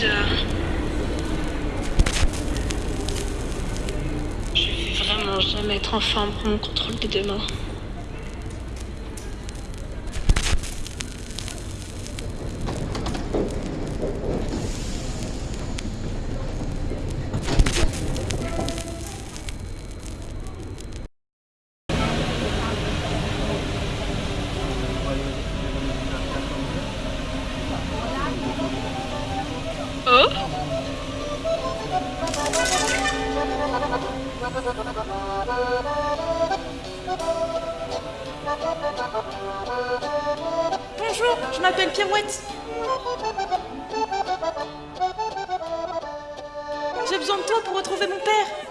Je vais vraiment jamais être en forme pour mon contrôle de demain. Bonjour, je m'appelle Pirouette. J'ai besoin de toi pour retrouver mon père.